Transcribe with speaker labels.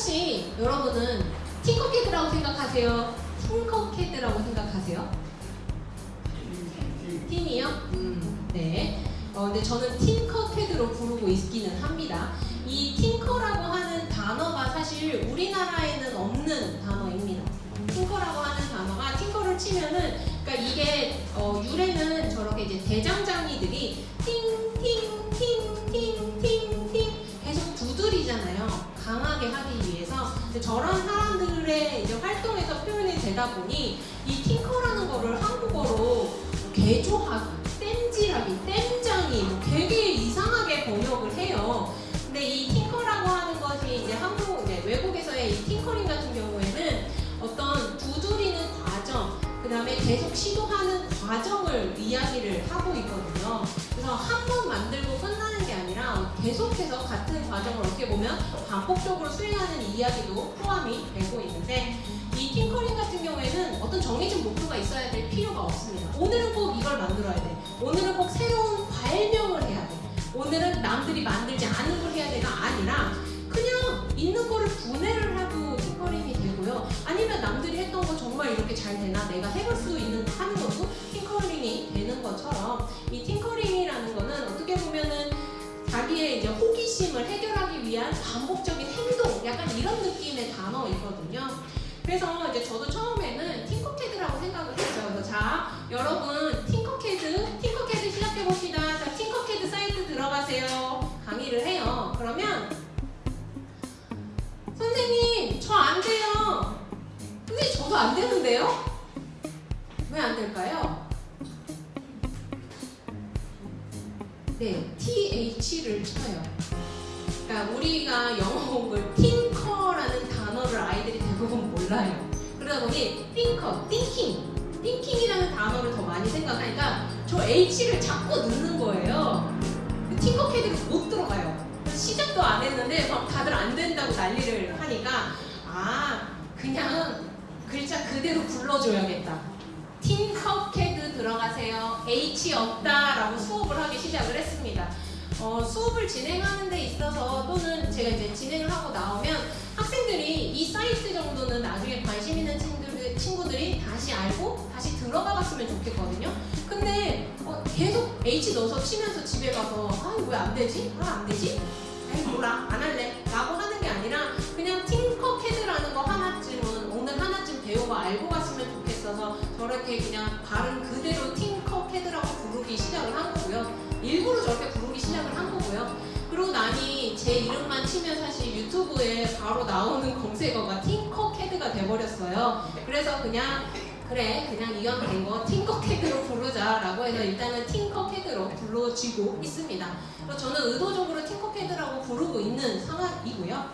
Speaker 1: 혹시 여러분은 팅커캐드라고 생각하세요? 팅커캐드라고 생각하세요? 틴이요? 음, 네. 어, 근데 저는 팅커캐드로 부르고 있기는 합니다. 이 팅커라고 하는 단어가 사실 우리나라에는 없는 단어입니다. 팅커라고 하는 단어가 팅커를 치면은 그러니까 이게 어, 유래는 저렇게 이제 대장장이 되다 보니 이 팅커라는 거를 한국어로 개조하기, 땜질하기, 땜장이 뭐 되게 이상하게 번역을 해요. 근데 이 팅커라고 하는 것이 이제 한국, 이제 외국에서의 이 팅커링 같은 경우에는 어떤 두드리는 과정, 그 다음에 계속 시도하는 과정을 이야기를 하고 있거든요. 그래서 한 번 만들고 끝나는 게 아니라 계속해서 같은 과정을 어떻게 보면 반복적으로 수행하는 이야기도 포함이 되고 있는데 이 팅커링 같은 경우에는 어떤 정해진 목표가 있어야 될 필요가 없습니다. 오늘은 꼭 이걸 만들어야 돼. 오늘은 꼭 새로운 발명을 해야 돼. 오늘은 남들이 만들지 않은 걸 해야 돼가 아니라 그냥 있는 거를 분해를 하고 팅커링이 되고요. 아니면 남들이 했던 거 정말 이렇게 잘 되나 내가 해볼 수 있는 하는 것도 팅커링이 되는 것처럼 이 팅커링이라는 거는 어떻게 보면은 자기의 이제 호기심을 해결하기 위한 반복적인 행동, 약간 이런 느낌의 단어이거든요. 그래서 이제 저도 처음에는 팅커캐드라고 생각을 했죠. 그래서 자, 여러분 팅커캐드, 팅커캐드 시작해 봅시다. 자, 팅커캐드 사이트 들어가세요. 강의를 해요. 그러면 선생님, 저 안 돼요. 선생님, 저도 안 되는데요? 왜 안 될까요? 네, TH를 쳐요. 그러니까 우리가 영어 공부를 팅커라는 단어를 아이들이 몰라요. 그러다 보니 띵커, 띵킹, 띵킹이라는 단어를 더 많이 생각하니까 저 H를 자꾸 넣는 거예요. 팅커 캐드로 못 들어가요. 시작도 안 했는데 막 다들 안 된다고 난리를 하니까 아 그냥 글자 그대로 불러줘야겠다. 팅커캐드 들어가세요. H 없다 라고 수업을 하기 시작을 했습니다. 어, 수업을 진행하는 데 있어서 또는 제가 이제 진행을 하고 나오면 학생들이 이 사이트 정도는 나중에 관심 있는 친구들, 친구들이 다시 알고 다시 들어가 봤으면 좋겠거든요. 근데 어, 계속 H 넣어서 치면서 집에 가서 아왜안 되지? 아 안 되지? 아이 몰라 안 할래 라고 하는 게 아니라 그냥 팅커캐드라는 거 하나쯤은 오늘 하나쯤 배우고 알고 갔으면 좋겠어서 저렇게 그냥 발음 그대로 팅커캐드라고 부르기 시작을 한 거고요 일부러 저렇게 부르기 시작을 한 거고요 그러고 나니 제 이름만 치면 사실 유튜브에 바로 나오는 검색어가 팅커캐드가 돼버렸어요 그래서 그냥 그래 그냥 이왕 된거 팅커캐드로 부르자라고 해서 일단은 팅커캐드로 불러지고 있습니다. 저는 의도적으로 팅커캐드라고 부르고 있는 상황이고요.